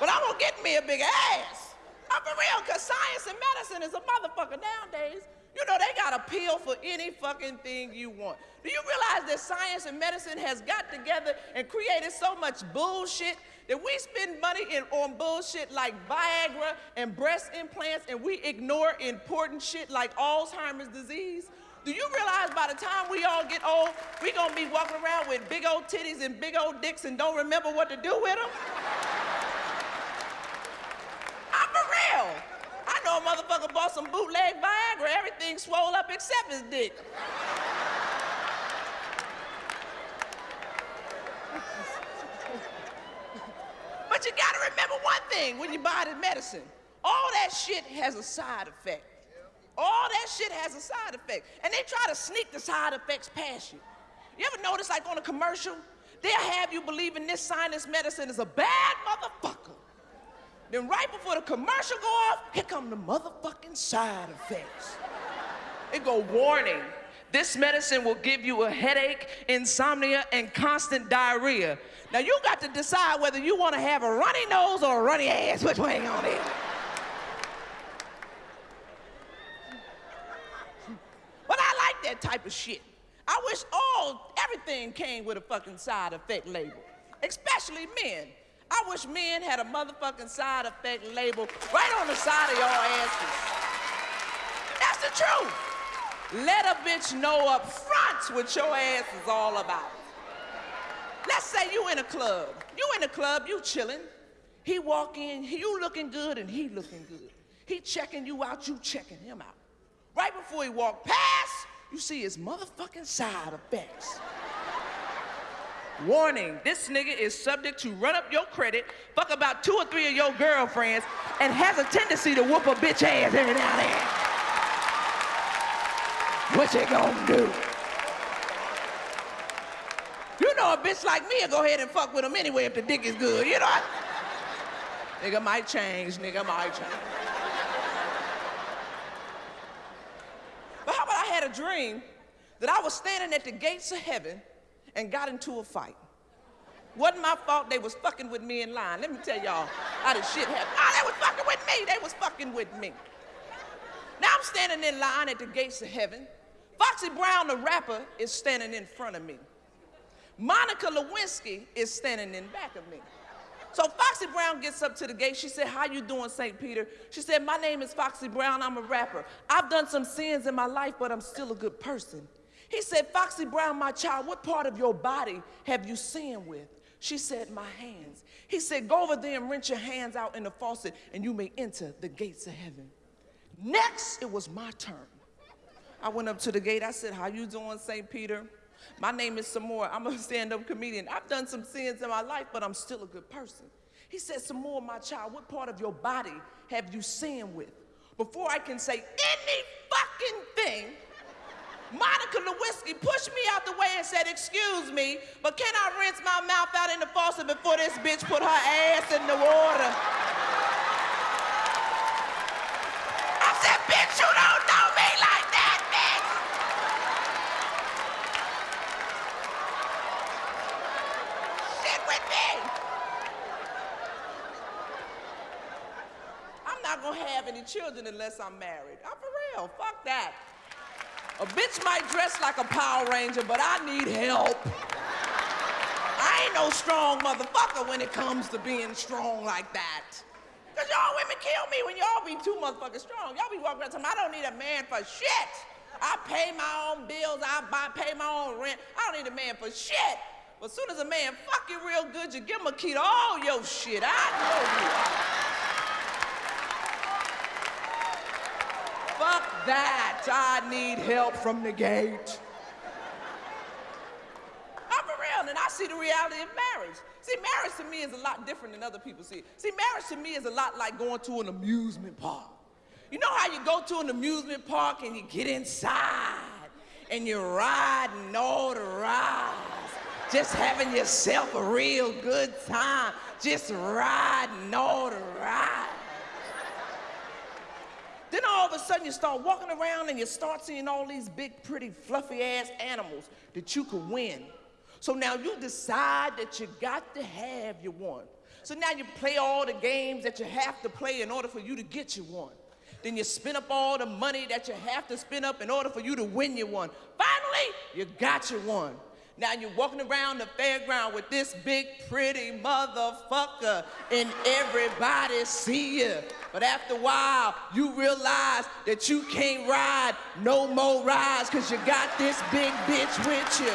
but I'm gonna get me a big ass. I'm for real, cause science and medicine is a motherfucker nowadays. You know, they got a pill for any fucking thing you want. Do you realize that science and medicine has got together and created so much bullshit that we spend money in, on bullshit like Viagra and breast implants and we ignore important shit like Alzheimer's disease? Do you realize by the time we all get old, we gonna be walking around with big old titties and big old dicks and don't remember what to do with them? I'm for real. I know a motherfucker bought some bootleg Viagra, everything swole up except his dick. but you gotta remember one thing when you buy the medicine. All that shit has a side effect. All that shit has a side effect. And they try to sneak the side effects past you. You ever notice like on a commercial, they'll have you believing this sinus medicine is a bad motherfucker. Then right before the commercial go off, here come the motherfucking side effects. It go, warning, this medicine will give you a headache, insomnia, and constant diarrhea. Now you got to decide whether you want to have a runny nose or a runny ass. Which way on it? But I like that type of shit. I wish all, everything came with a fucking side effect label, especially men. I wish men had a motherfucking side effect label right on the side of your asses. That's the truth. Let a bitch know up front what your ass is all about. Let's say you in a club. You in a club, you chilling. He walk in, you looking good and he looking good. He checking you out, you checking him out. Right before he walk past, you see his motherfucking side effects. Warning, this nigga is subject to run up your credit, fuck about two or three of your girlfriends, and has a tendency to whoop a bitch ass every now and then. What you gonna do? You know a bitch like me will go ahead and fuck with him anyway if the dick is good, you know? nigga might change, nigga might change. But how about I had a dream that I was standing at the gates of heaven and got into a fight. Wasn't my fault they was fucking with me in line. Let me tell y'all how this shit happened. Oh, they was fucking with me. They was fucking with me. Now I'm standing in line at the gates of heaven. Foxy Brown, the rapper, is standing in front of me. Monica Lewinsky is standing in back of me. So Foxy Brown gets up to the gate. She said, how you doing, St. Peter? She said, my name is Foxy Brown. I'm a rapper. I've done some sins in my life, but I'm still a good person. He said, Foxy Brown, my child, what part of your body have you sinned with? She said, my hands. He said, go over there and rinse your hands out in the faucet and you may enter the gates of heaven. Next, it was my turn. I went up to the gate. I said, how you doing, St. Peter? My name is Sommore. I'm a stand-up comedian. I've done some sins in my life, but I'm still a good person. He said, Sommore, my child, what part of your body have you sinned with? Before I can say any fucking thing, Monica Lewinsky pushed me out the way and said, excuse me, but can I rinse my mouth out in the faucet before this bitch put her ass in the water? I said, bitch, you don't know me like that, bitch! Sit with me! I'm not gonna have any children unless I'm married. I'm for real, fuck that. A bitch might dress like a Power Ranger, but I need help. I ain't no strong motherfucker when it comes to being strong like that. Cause y'all women kill me when y'all be too motherfucking strong. Y'all be walking around me I don't need a man for shit. I pay my own bills, I buy, pay my own rent. I don't need a man for shit. But as soon as a man fuck you real good, you give him a key to all your shit. I know you. That. I need help from the gate. I'm real, and I see the reality of marriage. See, marriage to me is a lot different than other people see. See, marriage to me is a lot like going to an amusement park. You know how you go to an amusement park and you get inside and you're riding all the rides, just having yourself a real good time, just riding all the rides. Then all of a sudden you start walking around and you start seeing all these big, pretty, fluffy ass animals that you could win. So now you decide that you got to have your one. So now you play all the games that you have to play in order for you to get your one. Then you spend up all the money that you have to spend up in order for you to win your one. Finally, you got your one. Now you're walking around the fairground with this big pretty motherfucker and everybody see you. But after a while, you realize that you can't ride no more rides cause you got this big bitch with you.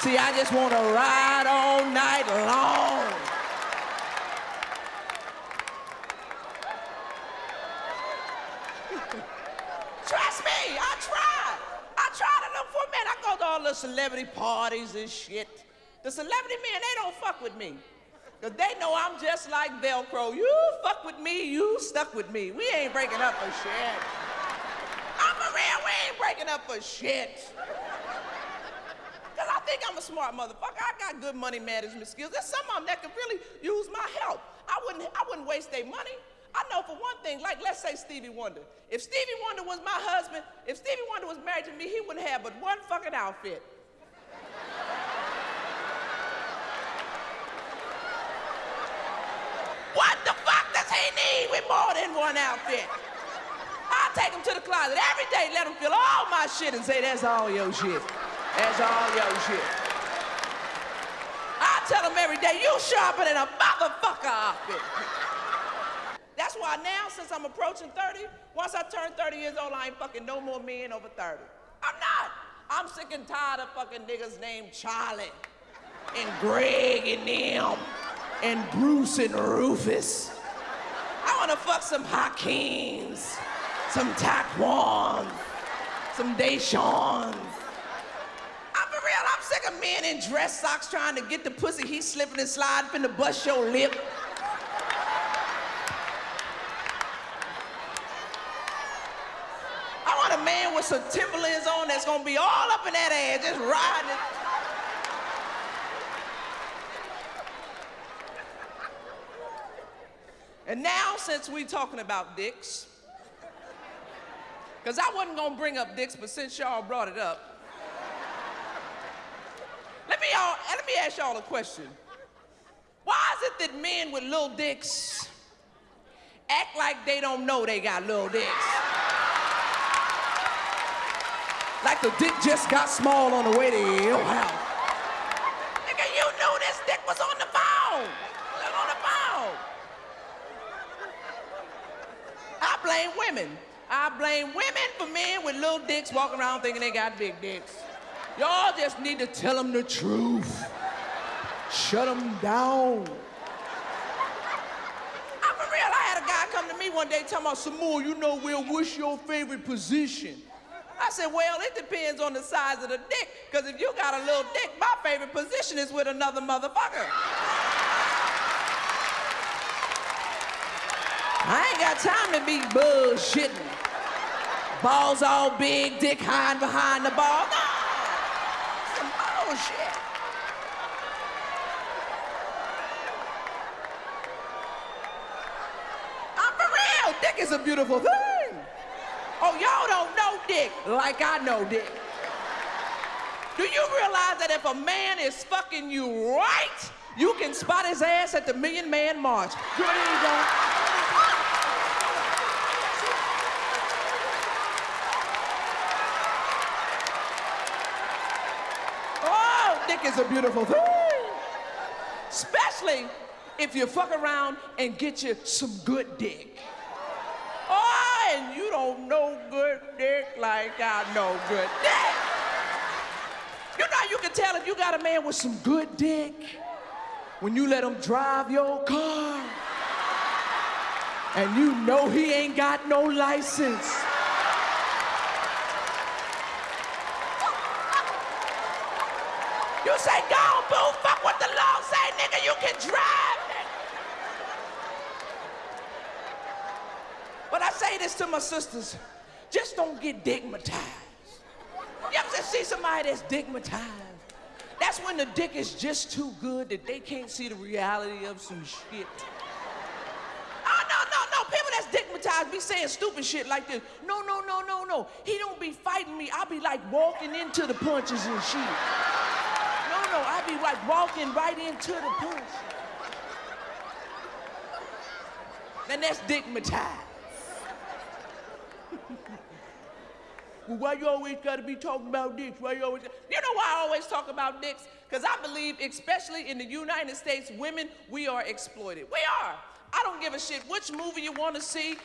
See, I just want to ride all night long. Trust me, I tried. I tried to look. I go to all the celebrity parties and shit. The celebrity men, they don't fuck with me. Because they know I'm just like Velcro. You fuck with me, you stuck with me. We ain't breaking up for shit. I'm for real, we ain't breaking up for shit. Because I think I'm a smart motherfucker. I got good money management skills. There's some of them that could really use my help. I wouldn't, I wouldn't waste their money. I know for one thing, like let's say Stevie Wonder. If Stevie Wonder was my husband, if Stevie Wonder was married to me, he wouldn't have but one fucking outfit. what the fuck does he need with more than one outfit? I take him to the closet every day, let him feel all my shit and say, that's all your shit. That's all your shit. I tell him every day, you sharper than a motherfucker outfit. That's why now, since I'm approaching 30, once I turn 30 years old, I ain't fucking no more men over 30. I'm not. I'm sick and tired of fucking niggas named Charlie and Greg and them and Bruce and Rufus. I wanna fuck some Hakeems, some Taquans, some Deshaun's. I'm for real, I'm sick of men in dress socks trying to get the pussy, he slipping and sliding, finna bust your lip. I want a man with some Timberlands on that's gonna be all up in that ass, just riding it. And now, since we're talking about dicks, because I wasn't gonna bring up dicks, but since y'all brought it up, let me, y'all, let me ask y'all a question. Why is it that men with little dicks act like they don't know they got little dicks? Like the dick just got small on the way to your house. Nigga, you knew this dick was on the phone. Look on the phone. I blame women. I blame women for men with little dicks walking around thinking they got big dicks. Y'all just need to tell them the truth. Shut them down. I'm for real. I had a guy come to me one day talking about, Sommore, you know, we'll wish your favorite position? I said, well, it depends on the size of the dick. Because if you got a little dick, my favorite position is with another motherfucker. I ain't got time to be bullshitting. Balls all big, dick hiding behind the ball. No, some bullshit. I'm for real. Dick is a beautiful thing. Oh, y'all don't know dick like I know dick. Do you realize that if a man is fucking you right, you can spot his ass at the Million Man March? Good don't. Oh, dick is a beautiful thing. Especially if you fuck around and get you some good dick. Don't know good dick like I know good dick. You know you can tell if you got a man with some good dick when you let him drive your car and you know he ain't got no license. You say, go boo, fuck what the law say, nigga, you can drive. But I say this to my sisters, just don't get digmatized. You ever see somebody that's digmatized? That's when the dick is just too good that they can't see the reality of some shit. Oh, no, no, no. People that's digmatized be saying stupid shit like this. No, no, no, no, no. He don't be fighting me. I'll be like walking into the punches and shit. No, know. I be like walking right into the push. Then that's digmatized. Why you always gotta be talking about dicks? Why you always? You know why I always talk about dicks? Because I believe, especially in the United States, women, we are exploited. We are. I don't give a shit which movie you want to see,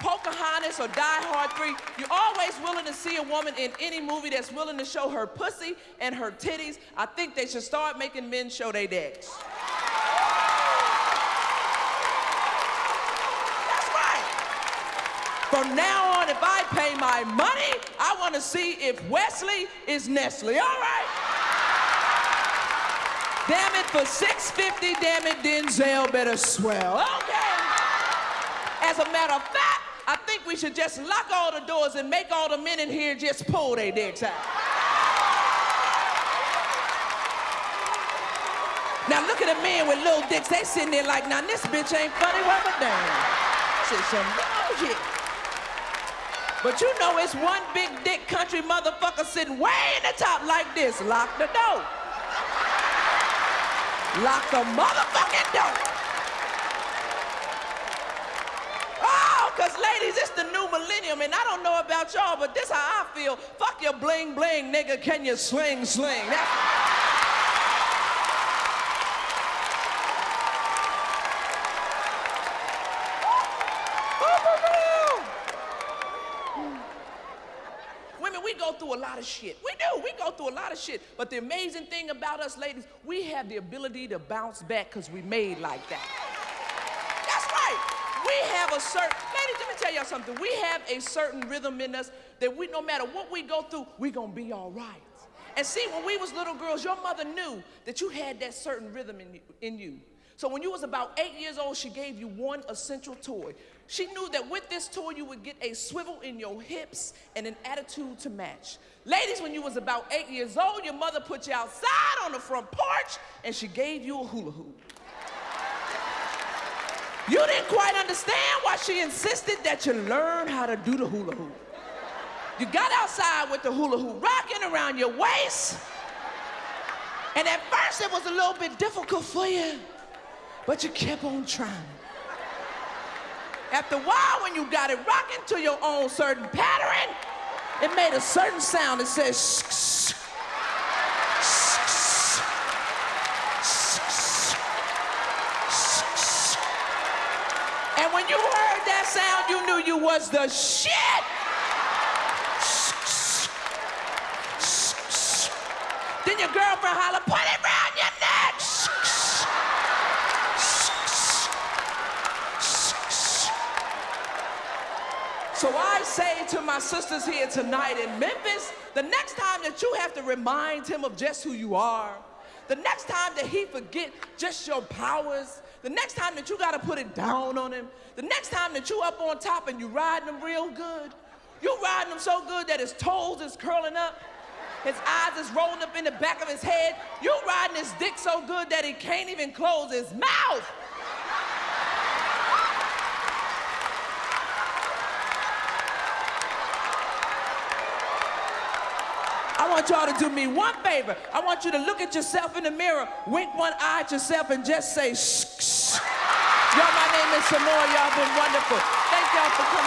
Pocahontas or Die Hard 3. You're always willing to see a woman in any movie that's willing to show her pussy and her titties. I think they should start making men show their dicks. That's right. From now if I pay my money, I want to see if Wesley is Nestle. All right. Damn it, for 650, damn it, Denzel better swell. Okay. As a matter of fact, I think we should just lock all the doors and make all the men in here just pull their dicks out. Now look at the men with little dicks, they sitting there like, now this bitch ain't funny what a damn. Shit, some bullshit. But you know it's one big dick country motherfucker sitting way in the top like this. Lock the door. Lock the motherfucking door. Oh, because ladies, it's the new millennium, and I don't know about y'all, but this how I feel. Fuck your bling bling, nigga. Can you sling sling? That's shit. We do. We go through a lot of shit. But the amazing thing about us ladies, we have the ability to bounce back because we made like that. That's right. We have a certain, ladies, let me tell y'all something. We have a certain rhythm in us that we, no matter what we go through, we gonna be all right. And see, when we was little girls, your mother knew that you had that certain rhythm in you. In you. So when you was about eight years old, she gave you one essential toy. She knew that with this toy, you would get a swivel in your hips and an attitude to match. Ladies, when you was about eight years old, your mother put you outside on the front porch and she gave you a hula hoop. You didn't quite understand why she insisted that you learn how to do the hula hoop. You got outside with the hula hoop rocking around your waist. And at first it was a little bit difficult for you but you kept on trying. After a while, when you got it rocking to your own certain pattern, it made a certain sound that says shh, shh. And when you heard that sound, you knew you was the shit. Then your girlfriend holler, put it So I say to my sisters here tonight in Memphis, the next time that you have to remind him of just who you are, the next time that he forget just your powers, the next time that you gotta put it down on him, the next time that you up on top and you riding him real good, you riding him so good that his toes is curling up, his eyes is rolling up in the back of his head, you riding his dick so good that he can't even close his mouth. Want y'all to do me one favor. I want you to look at yourself in the mirror, wink one eye at yourself, and just say, shh, shh. Y'all, my name is Sommore. Y'all been wonderful. Thank y'all for coming